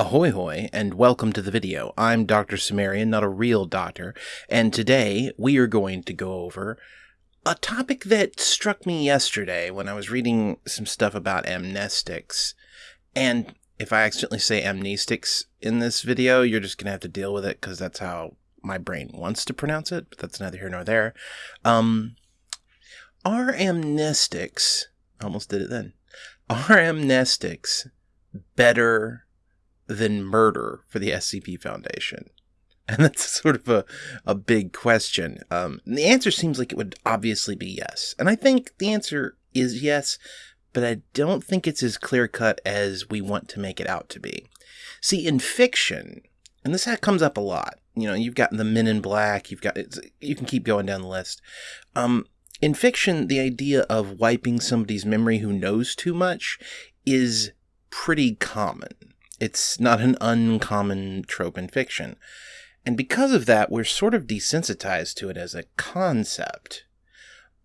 Ahoy hoy, and welcome to the video. I'm Dr. Sumerian, not a real doctor, and today we are going to go over a topic that struck me yesterday when I was reading some stuff about amnestics. And if I accidentally say amnestics in this video, you're just going to have to deal with it because that's how my brain wants to pronounce it, but that's neither here nor there. Um, are amnestics, almost did it then, are amnestics better than murder for the SCP Foundation? And that's sort of a, a big question. Um, the answer seems like it would obviously be yes. And I think the answer is yes, but I don't think it's as clear cut as we want to make it out to be. See, in fiction, and this comes up a lot, you know, you've got the Men in Black, you've got, you can keep going down the list. Um, in fiction, the idea of wiping somebody's memory who knows too much is pretty common. It's not an uncommon trope in fiction. And because of that, we're sort of desensitized to it as a concept.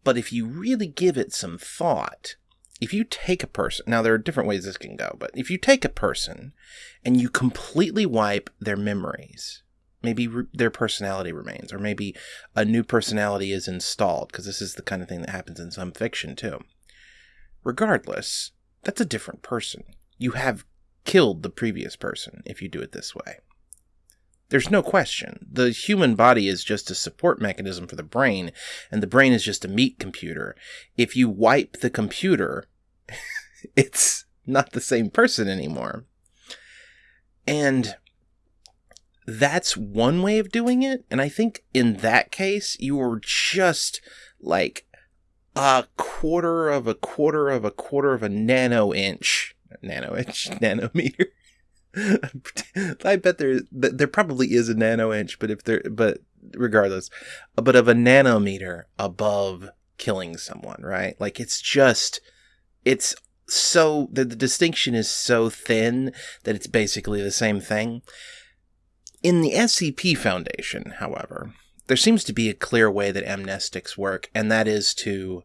But if you really give it some thought, if you take a person, now there are different ways this can go, but if you take a person and you completely wipe their memories, maybe re- their personality remains, or maybe a new personality is installed, because this is the kind of thing that happens in some fiction too. Regardless, that's a different person. You have killed the previous person if you do it this way. There's no question. The human body is just a support mechanism for the brain, and the brain is just a meat computer. If you wipe the computer, it's not the same person anymore. And that's one way of doing it. And I think in that case, you were just like a quarter of a quarter of a quarter of a nano inch, nano inch, nanometer. I bet there there probably is a nano inch, but if there, but regardless, but of a nanometer above killing someone, right? Like it's just, it's so the, the distinction is so thin that it's basically the same thing. In the SCP Foundation, however, there seems to be a clear way that amnestics work, and that is to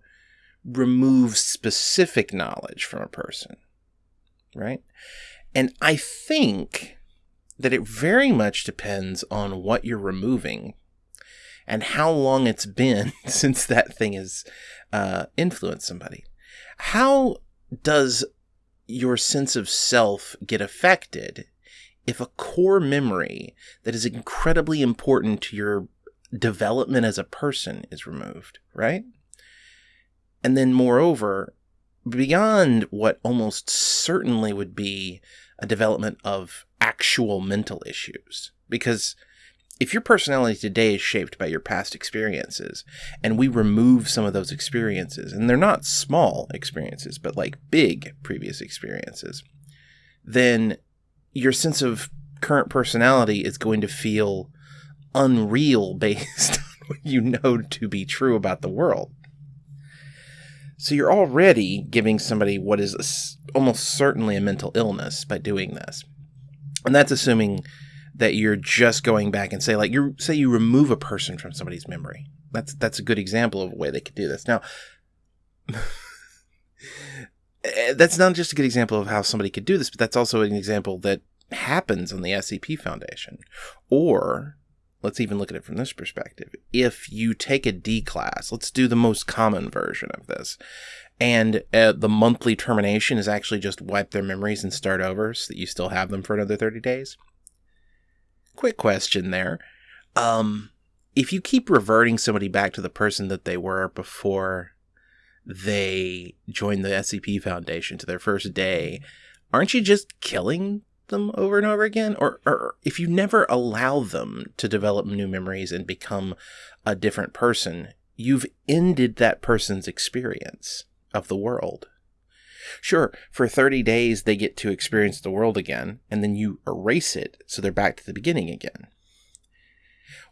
remove specific knowledge from a person, right? And I think that it very much depends on what you're removing and how long it's been since that thing has uh, influenced somebody. How does your sense of self get affected if a core memory that is incredibly important to your development as a person is removed, right? And then, moreover, beyond what almost certainly would be a development of actual mental issues. Because if your personality today is shaped by your past experiences, and we remove some of those experiences, and they're not small experiences, but like big previous experiences, then your sense of current personality is going to feel unreal based on what you know to be true about the world. So you're already giving somebody what is a, almost certainly a mental illness by doing this. And that's assuming that you're just going back and say like you say you remove a person from somebody's memory. That's that's a good example of a way they could do this. Now eh, that's not just a good example of how somebody could do this, but that's also an example that happens on the SCP Foundation. Or let's even look at it from this perspective. If you take a D class, let's do the most common version of this, and uh, the monthly termination is actually just wipe their memories and start over so that you still have them for another 30 days. Quick question there. Um, if you keep reverting somebody back to the person that they were before they joined the SCP Foundation to their first day, aren't you just killing them over and over again or, or if you never allow them to develop new memories and become a different person you've ended that person's experience of the world. Sure for 30 days they get to experience the world again and then you erase it so they're back to the beginning again.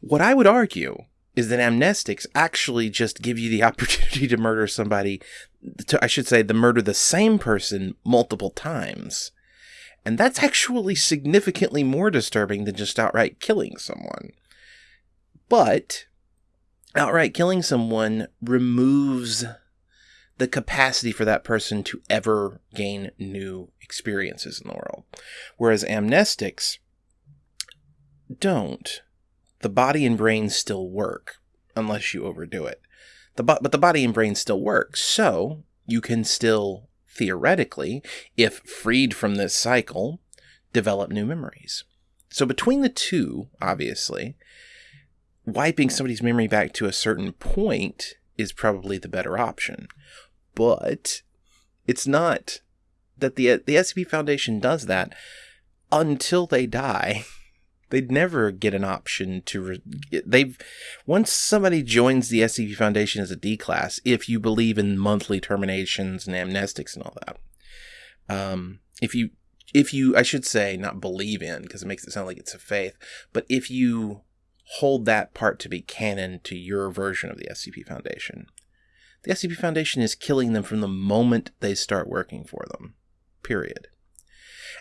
What i would argue is that amnestics actually just give you the opportunity to murder somebody to, i should say the murder the same person multiple times and that's actually significantly more disturbing than just outright killing someone. But outright killing someone removes the capacity for that person to ever gain new experiences in the world. Whereas amnestics don't. The body and brain still work unless you overdo it. The bo- but the body and brain still work. So you can still theoretically, if freed from this cycle, develop new memories. So between the two, obviously, wiping somebody's memory back to a certain point is probably the better option. But it's not that the the SCP Foundation does that until they die. They'd never get an option to re- they've once somebody joins the SCP Foundation as a D class, if you believe in monthly terminations and amnestics and all that. Um, if you if you I should say not believe in because it makes it sound like it's a faith, but if you hold that part to be canon to your version of the SCP Foundation. The SCP Foundation is killing them from the moment they start working for them. Period.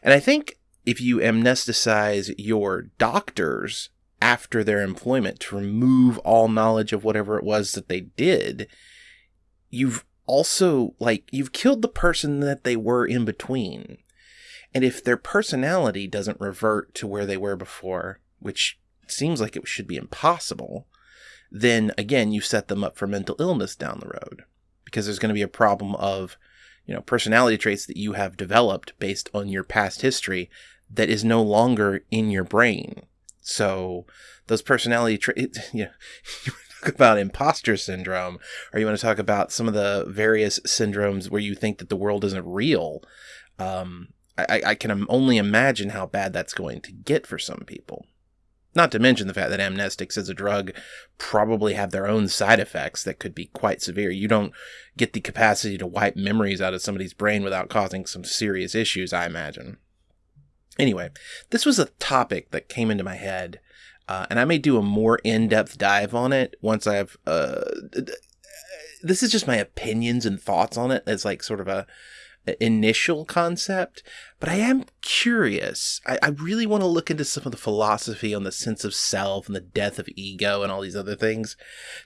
And I think if you amnesticize your doctors after their employment to remove all knowledge of whatever it was that they did, you've also, like, you've killed the person that they were in between. And if their personality doesn't revert to where they were before, which seems like it should be impossible, then again, you set them up for mental illness down the road because there's going to be a problem of, you know, personality traits that you have developed based on your past history that is no longer in your brain. So those personality traits, you know, you talk about imposter syndrome, or you want to talk about some of the various syndromes where you think that the world isn't real. Um, I, I can only imagine how bad that's going to get for some people. Not to mention the fact that amnestics as a drug probably have their own side effects that could be quite severe. You don't get the capacity to wipe memories out of somebody's brain without causing some serious issues, I imagine. Anyway, this was a topic that came into my head, uh, and I may do a more in depth dive on it once I've. Uh, this is just my opinions and thoughts on it as like sort of a initial concept, but I am curious. I, I, really want to look into some of the philosophy on the sense of self and the death of ego and all these other things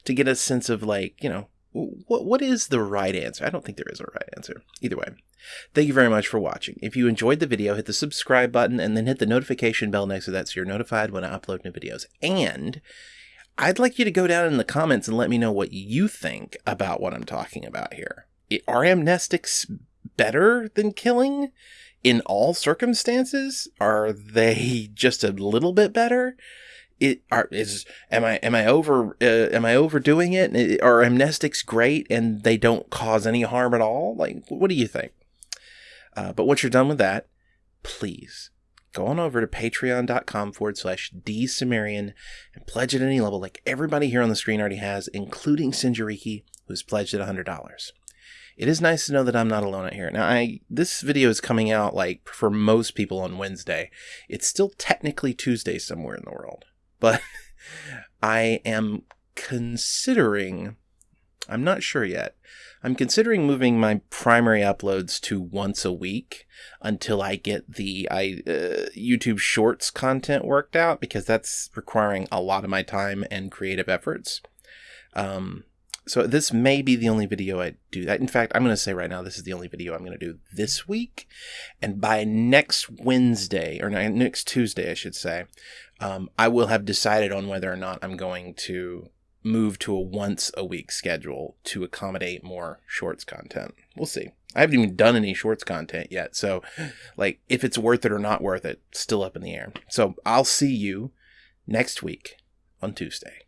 to get a sense of like, you know, what what is the right answer? I don't think there is a right answer. Either way. Thank you very much for watching. If you enjoyed the video, hit the subscribe button and then hit the notification bell next to that so you're notified when I upload new videos. And I'd like you to go down in the comments and let me know what you think about what I'm talking about here. Are amnestics better than killing in all circumstances? Are they just a little bit better? It are is am I am I over uh, am I overdoing it? Are amnestics great and they don't cause any harm at all? Like, what do you think? Uh, but once you're done with that, please go on over to patreon.com forward slash dsumerian and pledge at any level like everybody here on the screen already has, including Sinjariki, who's pledged at $100 it is nice to know that I'm not alone out here. Now, I this video is coming out like for most people on Wednesday. It's still technically Tuesday somewhere in the world, but I am considering. I'm not sure yet. I'm considering moving my primary uploads to once a week until I get the I uh, YouTube Shorts content worked out because that's requiring a lot of my time and creative efforts. Um, so this may be the only video I do that. In fact, I'm going to say right now, this is the only video I'm going to do this week. And by next Wednesday, or next Tuesday, I should say, um, I will have decided on whether or not I'm going to move to a once a week schedule to accommodate more shorts content. We'll see. I haven't even done any shorts content yet. So, like, if it's worth it or not worth it, still up in the air. So, I'll see you next week on Tuesday.